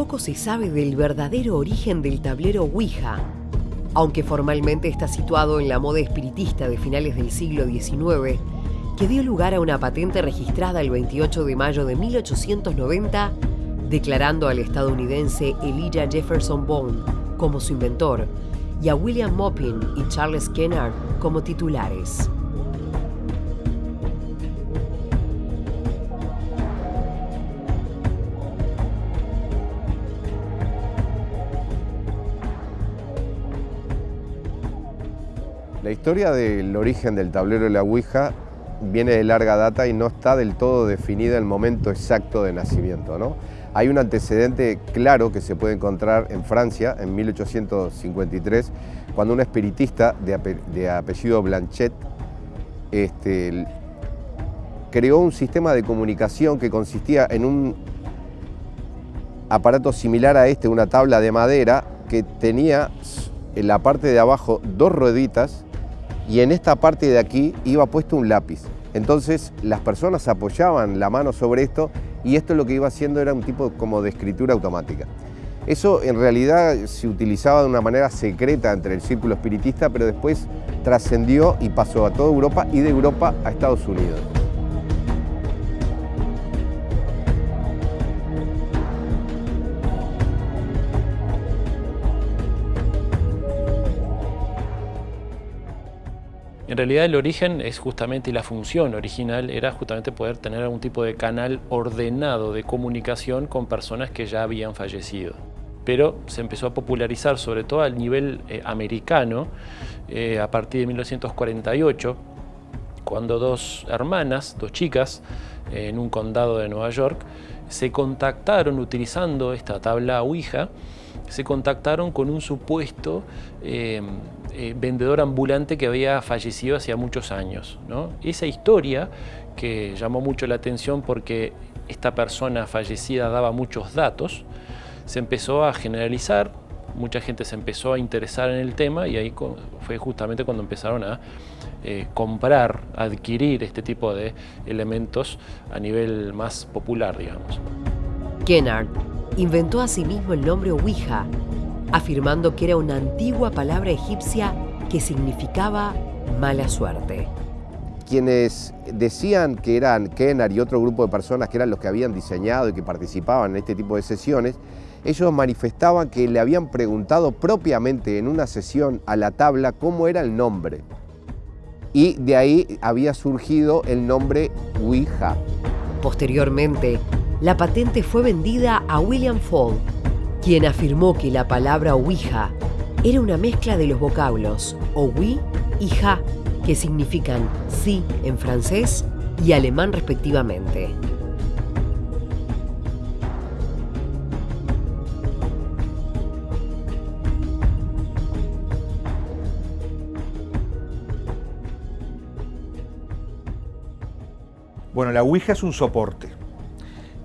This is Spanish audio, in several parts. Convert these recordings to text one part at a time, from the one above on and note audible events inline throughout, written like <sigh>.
poco se sabe del verdadero origen del tablero Ouija. Aunque formalmente está situado en la moda espiritista de finales del siglo XIX, que dio lugar a una patente registrada el 28 de mayo de 1890, declarando al estadounidense Elijah Jefferson Bone como su inventor y a William Moppin y Charles Kennard como titulares. La historia del origen del tablero de la Ouija viene de larga data y no está del todo definida el momento exacto de nacimiento. ¿no? Hay un antecedente claro que se puede encontrar en Francia en 1853, cuando un espiritista de, apellido Blanchet este, creó un sistema de comunicación que consistía en un aparato similar a este, una tabla de madera que tenía en la parte de abajo dos rueditas y en esta parte de aquí iba puesto un lápiz. Entonces las personas apoyaban la mano sobre esto y esto lo que iba haciendo era un tipo como de escritura automática. Eso en realidad se utilizaba de una manera secreta entre el círculo espiritista, pero después trascendió y pasó a toda Europa y de Europa a Estados Unidos. Realidad el origen es justamente, y la función original era justamente poder tener algún tipo de canal ordenado de comunicación con personas que ya habían fallecido. Pero se empezó a popularizar, sobre todo a nivel eh, americano, eh, a partir de 1948, cuando dos hermanas, dos chicas, en un condado de Nueva York, se contactaron utilizando esta tabla Ouija, se contactaron con un supuesto eh, vendedor ambulante que había fallecido hacía muchos años. Esa historia que llamó mucho la atención porque esta persona fallecida daba muchos datos, se empezó a generalizar, mucha gente se empezó a interesar en el tema y ahí fue justamente cuando empezaron a eh, comprar, adquirir este tipo de elementos a nivel más popular, digamos. Kennard inventó asimismo el nombre Ouija afirmando que era una antigua palabra egipcia que significaba mala suerte. Quienes decían que eran Kennar y otro grupo de personas que eran los que habían diseñado y que participaban en este tipo de sesiones, ellos manifestaban que le habían preguntado propiamente en una sesión a la tabla cómo era el nombre. Y de ahí había surgido el nombre Ouija. Posteriormente, la patente fue vendida a William Fall, quien afirmó que la palabra Ouija era una mezcla de los vocablos Oui y Ja, que significan sí en francés y alemán respectivamente. Bueno, la Ouija es un soporte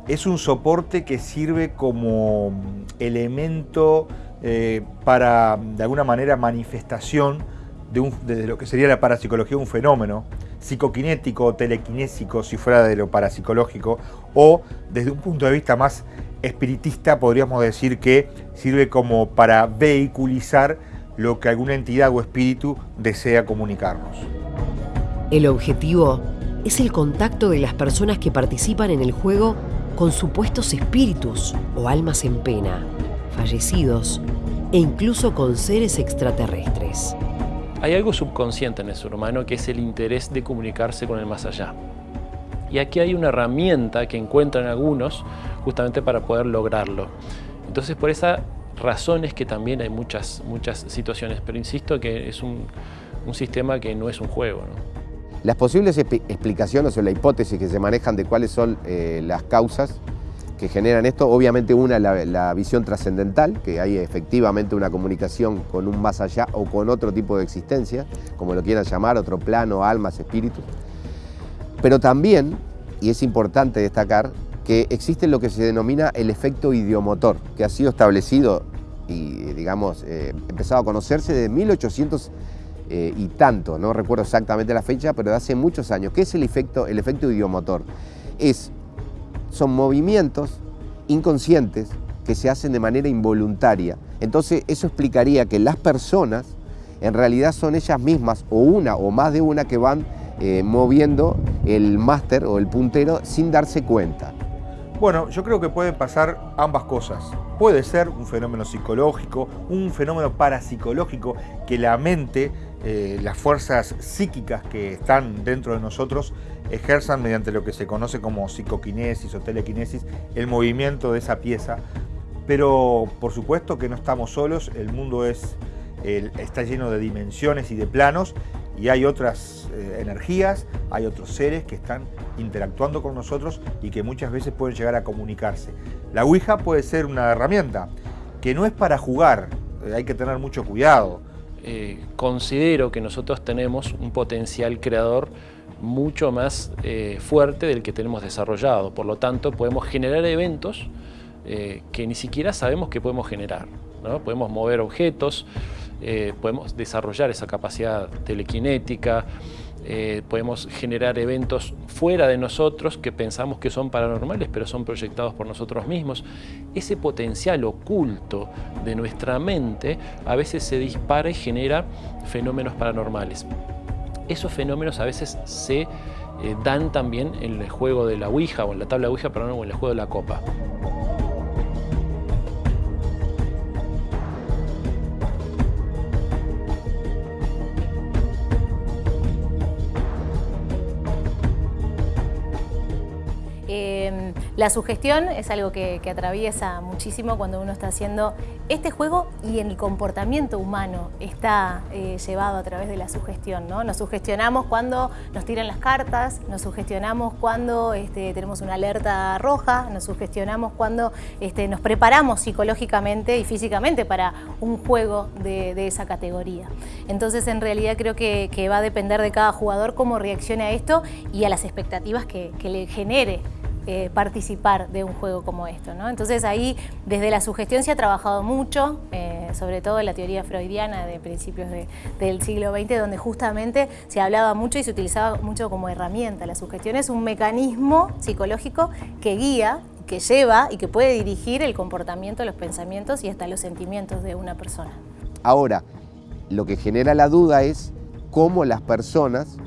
es un soporte que sirve como elemento eh, para, de alguna manera, manifestación de, lo que sería la parapsicología, un fenómeno psicoquinético o telequinésico, si fuera de lo parapsicológico, o desde un punto de vista más espiritista, podríamos decir que sirve como para vehiculizar lo que alguna entidad o espíritu desea comunicarnos. El objetivo es el contacto de las personas que participan en el juego con supuestos espíritus o almas en pena, fallecidos e incluso con seres extraterrestres. Hay algo subconsciente en el ser humano que es el interés de comunicarse con el más allá. Y aquí hay una herramienta que encuentran algunos justamente para poder lograrlo. Entonces por esa razón es que también hay muchas, muchas situaciones, pero insisto que es un, un sistema que no es un juego. Las posibles explicaciones o la hipótesis que se manejan de cuáles son eh, las causas que generan esto, obviamente una la, la visión trascendental, que hay efectivamente una comunicación con un más allá o con otro tipo de existencia, como lo quieran llamar, otro plano, almas, espíritus. Pero también, y es importante destacar, que existe lo que se denomina el efecto idiomotor, que ha sido establecido y, digamos, eh, empezado a conocerse de 1800 eh, y tanto, no recuerdo exactamente la fecha, pero de hace muchos años. ¿Qué es el efecto, el efecto idiomotor? Es, son movimientos inconscientes que se hacen de manera involuntaria. Entonces eso explicaría que las personas en realidad son ellas mismas o una o más de una que van eh, moviendo el máster o el puntero sin darse cuenta. Bueno, yo creo que pueden pasar ambas cosas. Puede ser un fenómeno psicológico, un fenómeno parapsicológico que la mente, eh, las fuerzas psíquicas que están dentro de nosotros ejerzan mediante lo que se conoce como psicoquinesis o telequinesis, el movimiento de esa pieza. Pero por supuesto que no estamos solos, el mundo es, está lleno de dimensiones y de planos y hay otras eh, energías, hay otros seres que están interactuando con nosotros y que muchas veces pueden llegar a comunicarse. La Ouija puede ser una herramienta que no es para jugar, eh, hay que tener mucho cuidado. Eh, considero que nosotros tenemos un potencial creador mucho más fuerte del que tenemos desarrollado, por lo tanto podemos generar eventos que ni siquiera sabemos que podemos generar. ¿no? Podemos mover objetos, eh, podemos desarrollar esa capacidad telequinética, eh, podemos generar eventos fuera de nosotros que pensamos que son paranormales, pero son proyectados por nosotros mismos. Ese potencial oculto de nuestra mente a veces se dispara y genera fenómenos paranormales. Esos fenómenos a veces se eh, dan también en el juego de la Ouija, o en la tabla Ouija, perdón, o en el juego de la copa. La sugestión es algo que, atraviesa muchísimo cuando uno está haciendo este juego y el comportamiento humano está eh, llevado a través de la sugestión. ¿no? Nos sugestionamos cuando nos tiran las cartas, nos sugestionamos cuando este, tenemos una alerta roja, nos sugestionamos cuando este, nos preparamos psicológicamente y físicamente para un juego de, esa categoría. Entonces en realidad creo que, va a depender de cada jugador cómo reaccione a esto y a las expectativas que le genere eh, participar de un juego como esto. ¿no? Entonces ahí desde la sugestión se ha trabajado mucho, eh, sobre todo en la teoría freudiana de principios del siglo XX, donde justamente se hablaba mucho y se utilizaba mucho como herramienta. La sugestión es un mecanismo psicológico que guía que lleva y que puede dirigir el comportamiento, los pensamientos y hasta los sentimientos de una persona. Ahora, lo que genera la duda es cómo las personas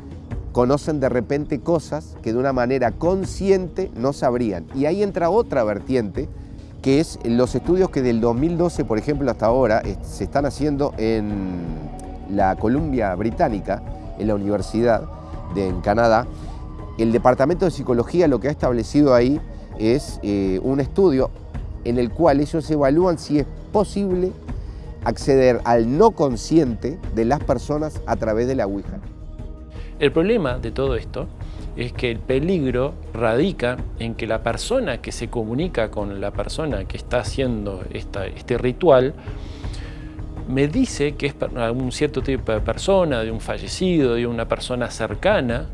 conocen de repente cosas que de una manera consciente no sabrían. Y ahí entra otra vertiente, que es los estudios que del 2012, por ejemplo, hasta ahora, se están haciendo en la Columbia Británica, en la Universidad de en Canadá. El Departamento de Psicología lo que ha establecido ahí es eh, un estudio en el cual ellos evalúan si es posible acceder al no consciente de las personas a través de la Ouija. El problema de todo esto es que el peligro radica en que la persona que se comunica con la persona que está haciendo este ritual me dice que es un cierto tipo de persona, de un fallecido, de una persona cercana,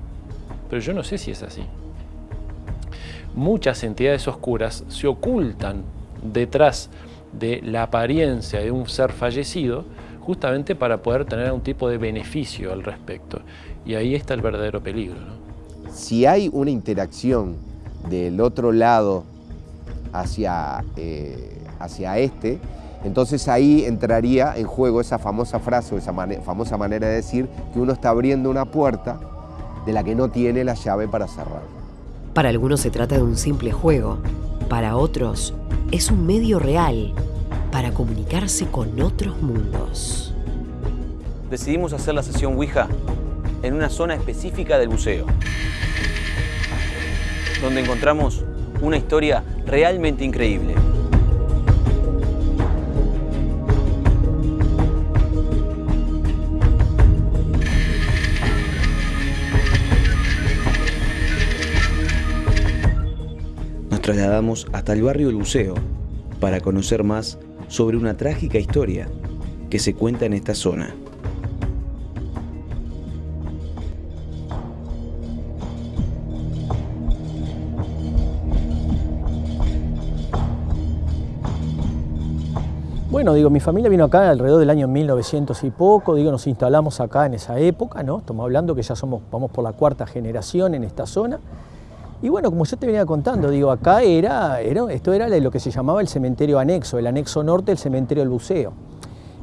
pero yo no sé si es así. Muchas entidades oscuras se ocultan detrás de la apariencia de un ser fallecido justamente para poder tener un tipo de beneficio al respecto. Y ahí está el verdadero peligro. Si hay una interacción del otro lado hacia, eh, hacia este, entonces ahí entraría en juego esa famosa frase o esa famosa manera de decir que uno está abriendo una puerta de la que no tiene la llave para cerrar. Para algunos se trata de un simple juego, para otros es un medio real para comunicarse con otros mundos. Decidimos hacer la sesión Ouija en una zona específica del buceo, donde encontramos una historia realmente increíble. Nos trasladamos hasta el barrio del buceo para conocer más sobre una trágica historia que se cuenta en esta zona. Bueno, digo, mi familia vino acá alrededor del año 1900 y poco, digo, nos instalamos acá en esa época, ¿no? Estamos hablando que ya somos, vamos por la cuarta generación en esta zona. Y bueno, como yo te venía contando, digo, acá era, era, esto era lo que se llamaba el cementerio anexo, el anexo norte del cementerio del buceo.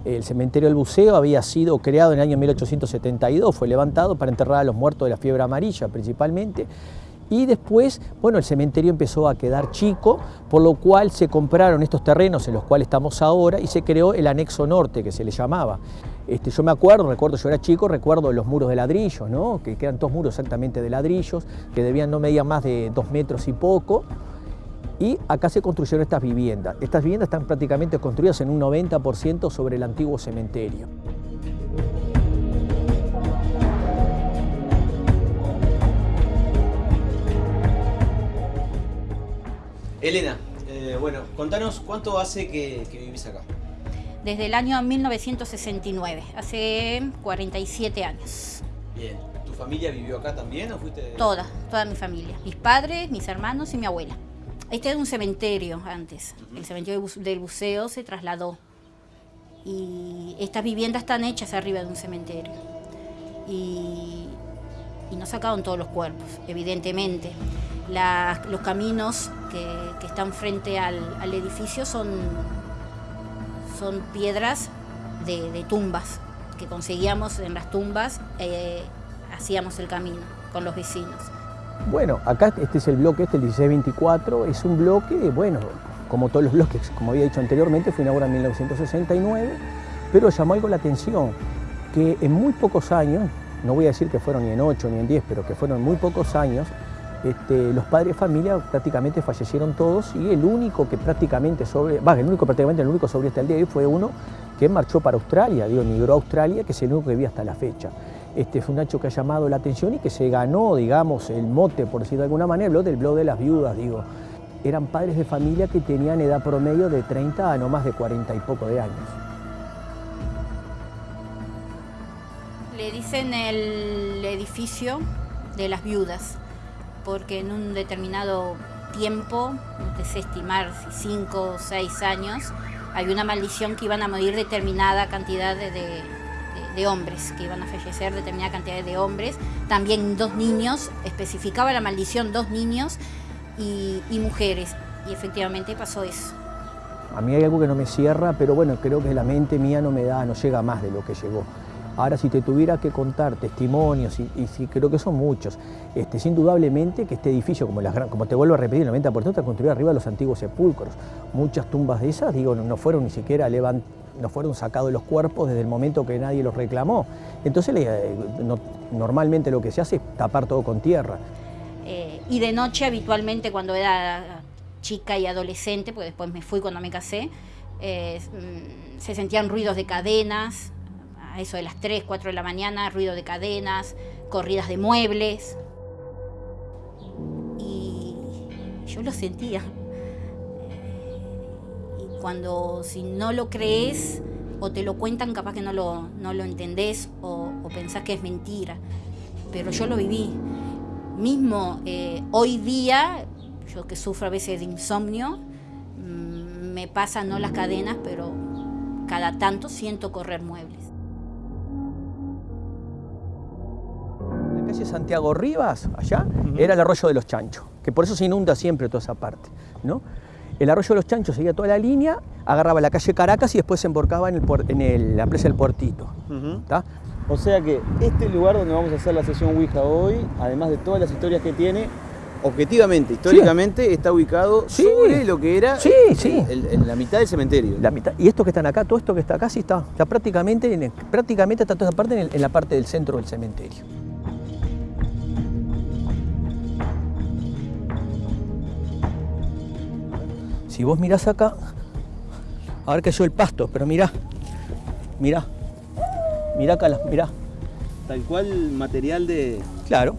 El cementerio del buceo había sido creado en el año 1872, fue levantado para enterrar a los muertos de la fiebre amarilla principalmente, y después, bueno, el cementerio empezó a quedar chico, por lo cual se compraron estos terrenos en los cuales estamos ahora y se creó el anexo norte, que se le llamaba. Este, yo me acuerdo, recuerdo, yo era chico, recuerdo los muros de ladrillo, ¿no? que eran dos muros exactamente de ladrillos, que debían no medir más de dos metros y poco, y acá se construyeron estas viviendas. Estas viviendas están prácticamente construidas en un 90% sobre el antiguo cementerio. Elena, eh, bueno, contanos cuánto hace que, vivís acá. Desde el año 1969, hace 47 años. Bien, ¿tu familia vivió acá también o fuiste...? Toda, toda mi familia. Mis padres, mis hermanos y mi abuela. Este era un cementerio antes. El cementerio del buceo se trasladó. Y estas viviendas están hechas arriba de un cementerio. Y, y no sacaron todos los cuerpos, evidentemente los caminos que, están frente al, edificio son, son piedras de, tumbas que conseguíamos en las tumbas, eh, hacíamos el camino con los vecinos. Bueno, acá este es el bloque, este el 1624, es un bloque, bueno, como todos los bloques, como había dicho anteriormente, fue inaugurado en 1969, pero llamó algo la atención, que en muy pocos años, no voy a decir que fueron ni en 8 ni en 10, pero que fueron muy pocos años, este, los padres de familia prácticamente fallecieron todos y el único que prácticamente sobre, el único prácticamente el único sobre hasta el día de hoy fue uno que marchó para Australia, digo, migró a Australia, que es el único que vivía hasta la fecha. Este fue un hecho que ha llamado la atención y que se ganó, digamos, el mote, por decirlo de alguna manera, el del blog de las viudas, digo. Eran padres de familia que tenían edad promedio de 30 a no más de 40 y poco de años. Le dicen el edificio de las viudas porque en un determinado tiempo, no sé estimar si cinco o seis años, había una maldición que iban a morir determinada cantidad de, hombres, que iban a fallecer determinada cantidad de hombres. También dos niños, especificaba la maldición dos niños y mujeres. Y efectivamente pasó eso. A mí hay algo que no me cierra, pero bueno, creo que la mente mía no me da, no llega más de lo que llegó. Ahora, si te tuviera que contar testimonios, y, creo que son muchos, este, indudablemente que este edificio, como, las, como te vuelvo a repetir, el 90% está construido arriba de los antiguos sepulcros. Muchas tumbas de esas, digo, no, fueron ni siquiera no fueron sacados los cuerpos desde el momento que nadie los reclamó. Entonces, eh, normalmente lo que se hace es tapar todo con tierra. Eh, y de noche, habitualmente, cuando era chica y adolescente, porque después me fui cuando me casé, eh, mm, se sentían ruidos de cadenas, eso de las 3, 4 de la mañana, ruido de cadenas, corridas de muebles. Y yo lo sentía. Y cuando si no lo crees o te lo cuentan, capaz que no lo, no lo entendés o, pensás que es mentira. Pero yo lo viví. Mismo eh, hoy día, yo que sufro a veces de insomnio, mm, me pasan no las cadenas, pero cada tanto siento correr muebles. Santiago Rivas, allá, era el arroyo de los Chanchos, que por eso se inunda siempre toda esa parte. ¿no? El arroyo de los Chanchos seguía toda la línea, agarraba la calle Caracas y después se emborcaba en, el, la presa del Puertito. O sea que este lugar donde vamos a hacer la sesión Ouija hoy, además de todas las historias que tiene, objetivamente, históricamente, está ubicado sobre lo que era en la mitad del cementerio. La mitad, y esto que están acá, todo esto que está acá, sí está, prácticamente, prácticamente está toda esa parte en la parte del centro del cementerio. Si vos mirás acá, a ver que yo el pasto, pero mirá, mirá, mirá acá, mirá. Tal cual material de... Claro,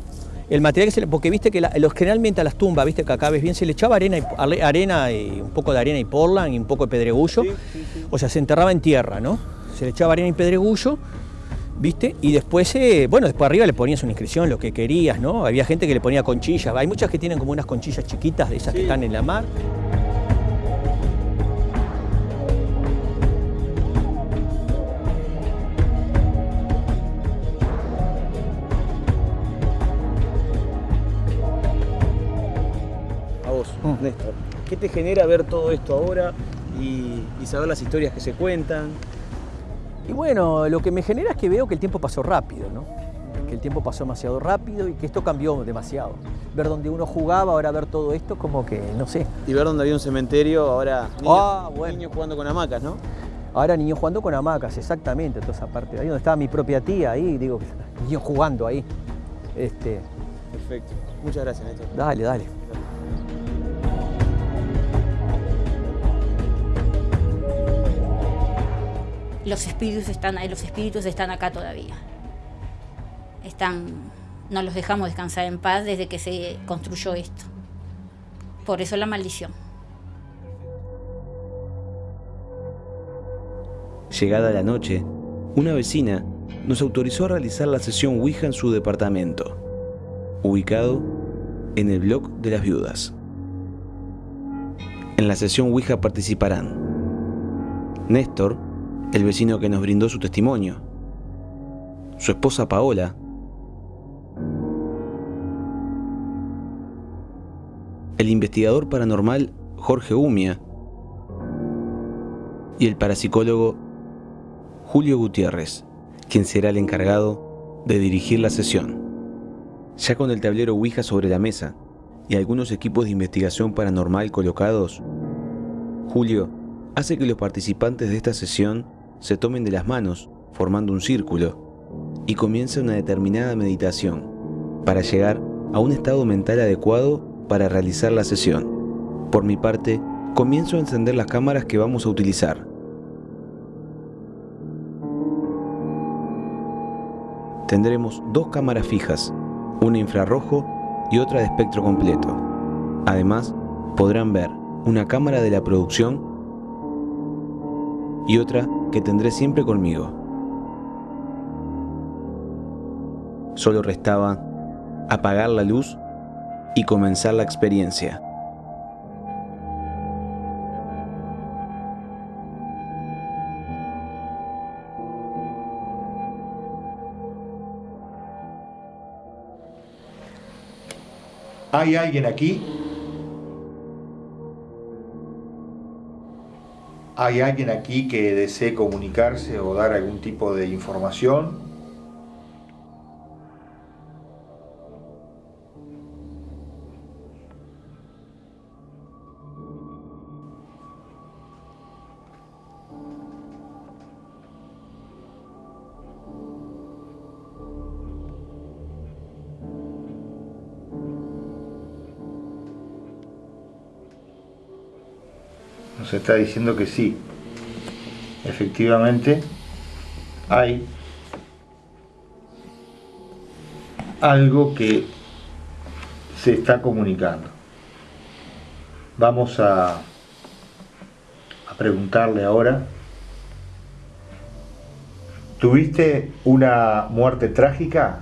el material que se le, porque viste que los, generalmente a las tumbas, viste que acá ves bien, se le echaba arena y, arena y un poco de arena y porlan y un poco de pedregullo, o sea, se enterraba en tierra, ¿no? Se le echaba arena y pedregullo, ¿viste? Y después, eh, bueno, después arriba le ponías una inscripción, lo que querías, ¿no? Había gente que le ponía conchillas, hay muchas que tienen como unas conchillas chiquitas de esas que están en la mar. <laughs> Néstor. ¿Qué te genera ver todo esto ahora y, saber las historias que se cuentan? Y bueno, lo que me genera es que veo que el tiempo pasó rápido, ¿no? Que el tiempo pasó demasiado rápido y que esto cambió demasiado. Ver donde uno jugaba, ahora ver todo esto, como que, no sé. Y ver donde había un cementerio, ahora niños, ah, niños jugando con hamacas, ¿no? Ahora niños jugando con hamacas, exactamente, toda esa parte. Ahí donde estaba mi propia tía, ahí, digo, niños jugando ahí. Este... Perfecto. Muchas gracias, Néstor. Dale, dale. Los espíritus están ahí, los espíritus están acá todavía. Están, no los dejamos descansar en paz desde que se construyó esto. Por eso la maldición. Llegada la noche, una vecina nos autorizó a realizar la sesión Ouija en su departamento, ubicado en el blog de las viudas. En la sesión Ouija participarán Néstor, el vecino que nos brindó su testimonio, su esposa Paola, el investigador paranormal Jorge Umia. Y el parapsicólogo Julio Gutiérrez, quien será el encargado de dirigir la sesión. Ya con el tablero Ouija sobre la mesa y algunos equipos de investigación paranormal colocados, Julio hace que los participantes de esta sesión se tomen de las manos, formando un círculo, y comience una determinada meditación, para llegar a un estado mental adecuado para realizar la sesión. Por mi parte, comienzo a encender las cámaras que vamos a utilizar. tendremos dos cámaras fijas, una infrarrojo y otra de espectro completo. Además, podrán ver una cámara de la producción y otra que tendré siempre conmigo. Solo restaba apagar la luz y comenzar la experiencia. ¿Hay alguien aquí? ¿Hay alguien aquí que desee comunicarse o dar algún tipo de información? Está diciendo que sí, efectivamente hay algo que se está comunicando. Vamos a, a preguntarle ahora, ¿tuviste una muerte trágica?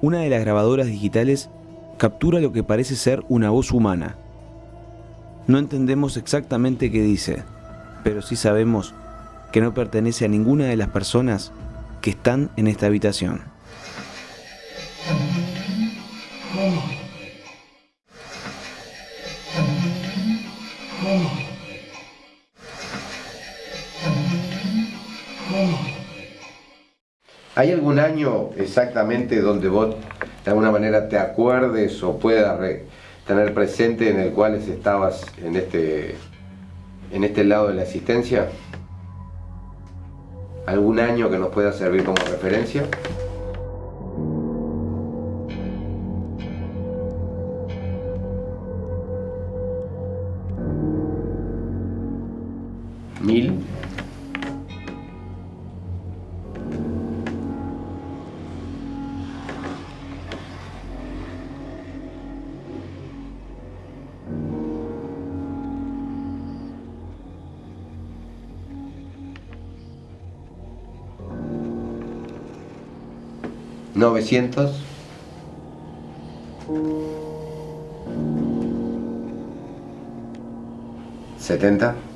Una de las grabadoras digitales captura lo que parece ser una voz humana. No entendemos exactamente qué dice, pero sí sabemos que no pertenece a ninguna de las personas que están en esta habitación. ¿Hay algún año exactamente donde vos de alguna manera te acuerdes o puedas tener presente en el cual estabas en este, en este lado de la existencia? ¿Algún año que nos pueda servir como referencia? 900 70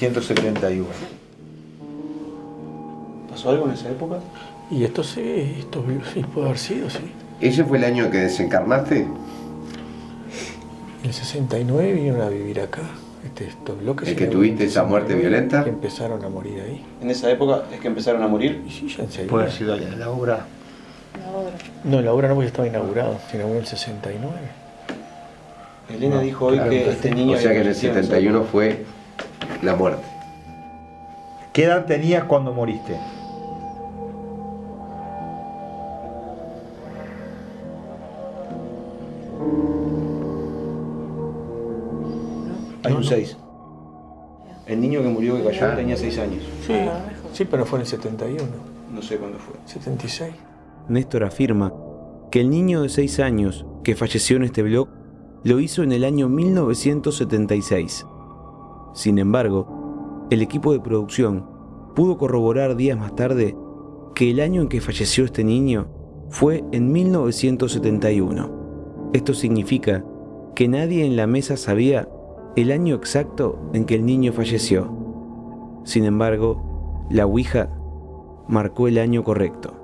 1971. ¿Pasó algo en esa época? Y esto sí, esto sí puede haber sido, sí. ¿Ese fue el año en que desencarnaste? En el 69 vinieron a vivir acá. Este, estos bloques. ¿El que tuviste esa muerte violenta? Que empezaron a morir ahí. ¿En esa época es que empezaron a morir? Y sí, ya enseguida. Puede haber sido la, la obra. No, la obra no porque estaba inaugurado. Se inauguró en el 69. Elena dijo hoy que este niño... O sea que en el nacido esa 71 época. fue la muerte. ¿Qué edad tenías cuando moriste? Hay un 6. El niño que murió que cayó tenía 6 años. Sí, sí, pero fue en el 71. No sé cuándo fue. 76. Néstor afirma que el niño de 6 años que falleció en este blog lo hizo en el año 1976. Sin embargo, el equipo de producción pudo corroborar días más tarde que el año en que falleció este niño fue en 1971. Esto significa que nadie en la mesa sabía el año exacto en que el niño falleció. Sin embargo, la Ouija marcó el año correcto.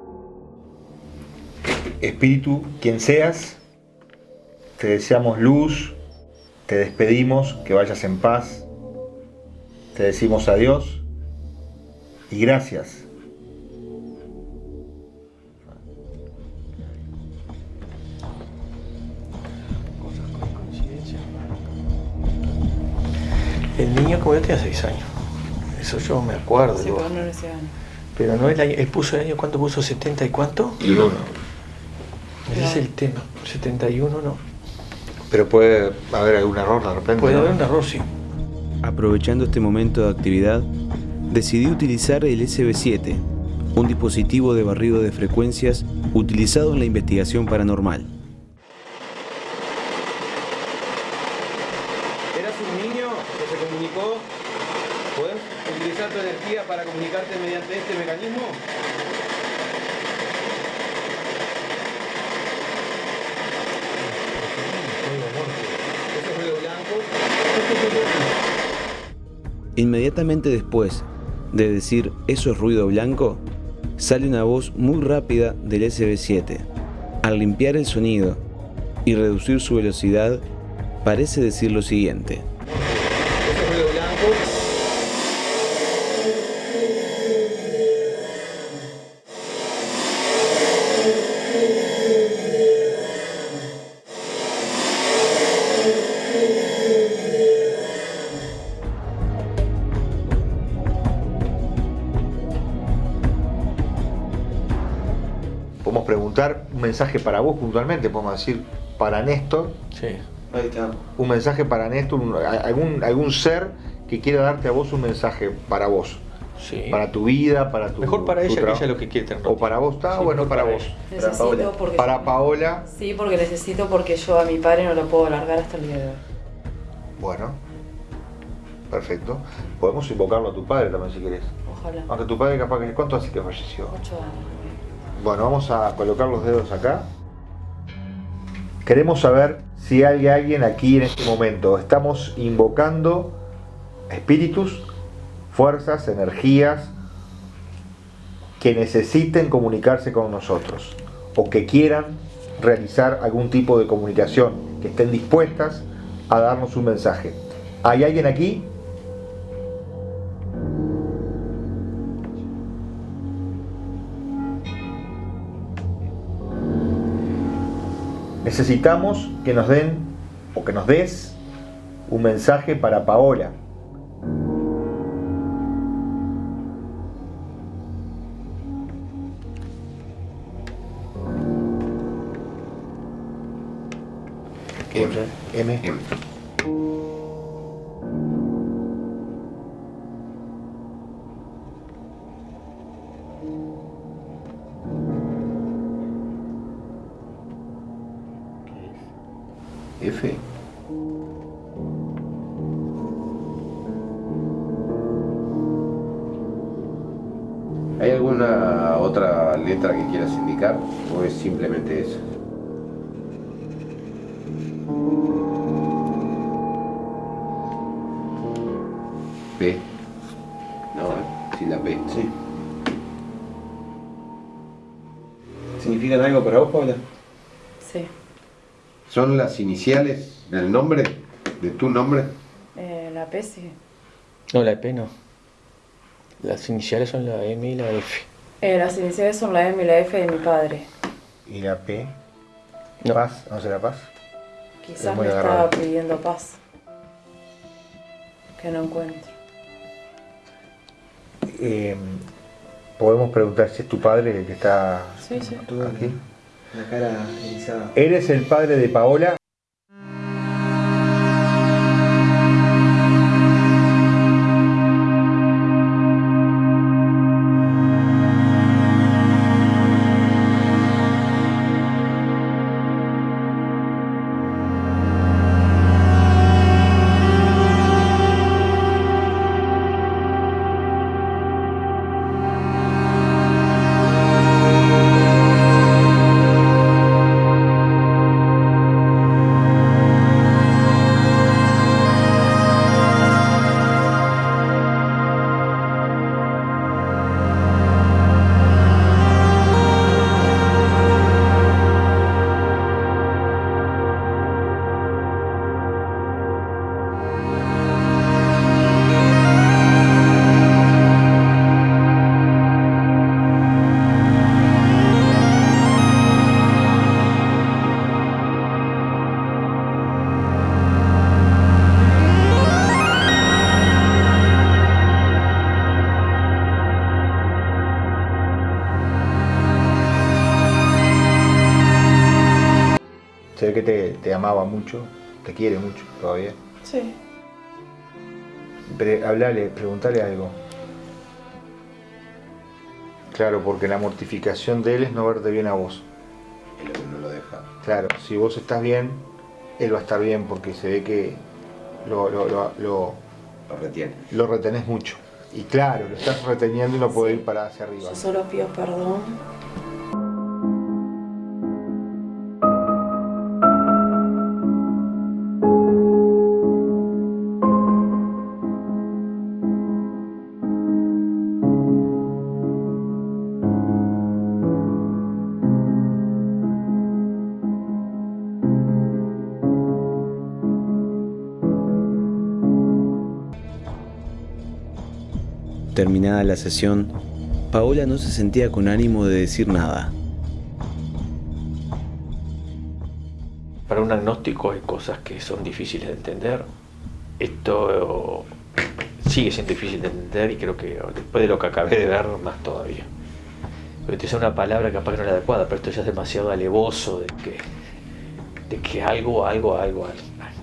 Espíritu, quien seas, te deseamos luz, te despedimos, que vayas en paz, te decimos adiós y gracias. El niño como yo tenía 6 años. Eso yo me acuerdo. Sí, yo- pero no en ese año. Pero no el año, él puso el año, ¿cuánto puso? ¿70 y cuánto? Y uno. Ese es el tema. 71 no. Pero puede haber algún error de repente. Puede ¿no? haber un error, sí. Aprovechando este momento de actividad, decidí utilizar el SB7, un dispositivo de barrido de frecuencias utilizado en la investigación paranormal. ¿Eras un niño que se comunicó? ¿Podés utilizar tu energía para comunicarte mediante este mecanismo? Eso es ruido blanco. Inmediatamente después de decir eso es ruido blanco, sale una voz muy rápida del SB7. Al limpiar el sonido y reducir su velocidad, parece decir lo siguiente. Mensaje para vos puntualmente, podemos decir para Néstor, Sí. Ahí está. un mensaje para Néstor, un- algún, algún ser que quiera darte a vos un mensaje para vos, Sí. para tu vida, para tu Mejor para tu ella que ella lo que quiere tener. O para vos, está Sí, bueno para para vos. Necesito porque Para Paola, Sí, porque necesito porque yo a mi padre no lo puedo largar hasta el día de hoy. bueno, perfecto. Podemos invocarlo a tu padre también si querés. Ojalá. Aunque tu padre capaz que... ¿Cuánto hace que falleció? Ocho años. Bueno, vamos a colocar los dedos acá. Queremos saber si hay alguien aquí en este momento. Estamos invocando espíritus, fuerzas, energías que necesiten comunicarse con nosotros o que quieran realizar algún tipo de comunicación, que estén dispuestas a darnos un mensaje. ¿Hay alguien aquí? Necesitamos que nos den o que nos des un mensaje para Paola. F. ¿Hay alguna otra letra que quieras indicar o es simplemente eso? P. No, ¿eh? sin la P. Sí. ¿Significan algo para vos, Paula? Sí. ¿Son las iniciales del nombre? ¿De tu nombre? Eh, la P sí. No, la P no. Las iniciales son la M y la F. Eh, las iniciales son la M y la F de mi padre. ¿Y la P? No. ¿Paz? ¿No será paz? Quizás Es me agarrado. estaba pidiendo paz. Que no encuentro. Eh, Podemos preguntar si es tu padre el que está Sí, sí. aquí. La cara erizada. ¿Eres el padre de Paola? Amaba mucho, te quiere mucho todavía. Sí. Pre- hablale, preguntale algo. Claro, porque la mortificación de él es no verte bien a vos. Es lo que no lo deja. Claro, si vos estás bien, él va a estar bien porque se ve que lo, lo, lo, lo, Lo retiene. lo retenés mucho. Y claro, lo estás reteniendo y no puede ir para hacia arriba. Yo solo pido perdón. Terminada la sesión, Paola no se sentía con ánimo de decir nada. Para un agnóstico hay cosas que son difíciles de entender. Esto sigue siendo difícil de entender y creo que después de lo que acabé de ver, más todavía. Porque te una palabra capaz que no es la adecuada, pero esto ya es demasiado alevoso de que, de que algo, algo, algo, algo,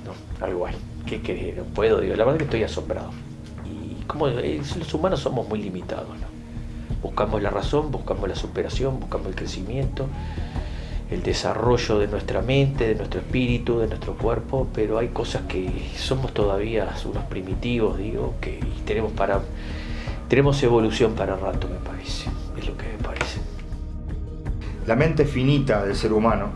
no, algo hay. ¿Qué querés? No puedo, digo, la verdad que estoy asombrado. Como eh, los humanos somos muy limitados. Buscamos la razón, buscamos la superación, buscamos el crecimiento, el desarrollo de nuestra mente, de nuestro espíritu, de nuestro cuerpo, pero hay cosas que somos todavía unos primitivos, digo, que tenemos para tenemos evolución para rato, me parece. Es lo que me parece. La mente finita del ser humano,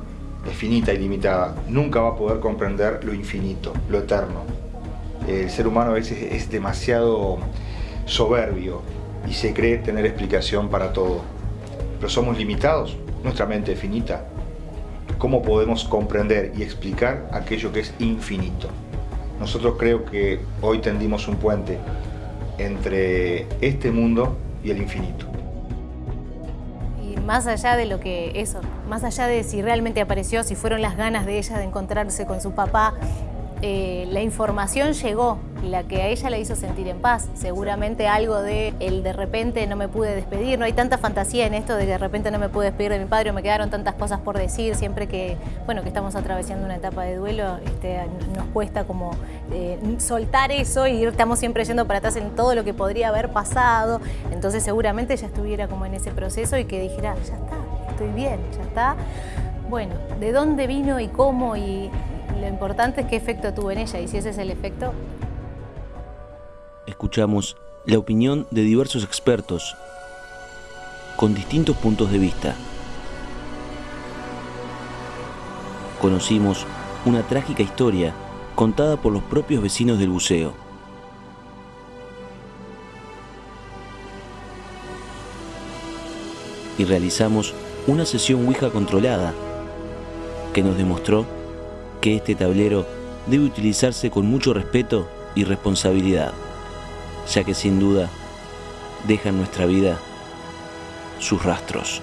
es finita y limitada, nunca va a poder comprender lo infinito, lo eterno. El ser humano a veces es demasiado soberbio y se cree tener explicación para todo. Pero somos limitados, nuestra mente es finita. ¿Cómo podemos comprender y explicar aquello que es infinito? Nosotros creo que hoy tendimos un puente entre este mundo y el infinito. Y más allá de lo que eso, más allá de si realmente apareció, si fueron las ganas de ella de encontrarse con su papá, eh, la información llegó, la que a ella la hizo sentir en paz. Seguramente algo de el de repente no me pude despedir, no hay tanta fantasía en esto de que de repente no me pude despedir de mi padre, o me quedaron tantas cosas por decir, siempre que, bueno, que estamos atravesando una etapa de duelo, este, nos cuesta como eh, soltar eso y estamos siempre yendo para atrás en todo lo que podría haber pasado. Entonces seguramente ella estuviera como en ese proceso y que dijera, ya está, estoy bien, ya está. Bueno, ¿de dónde vino y cómo y lo importante es qué efecto tuvo en ella y si ese es el efecto. Escuchamos la opinión de diversos expertos con distintos puntos de vista. Conocimos una trágica historia contada por los propios vecinos del buceo. Y realizamos una sesión Ouija controlada que nos demostró que este tablero debe utilizarse con mucho respeto y responsabilidad, ya que sin duda deja en nuestra vida sus rastros.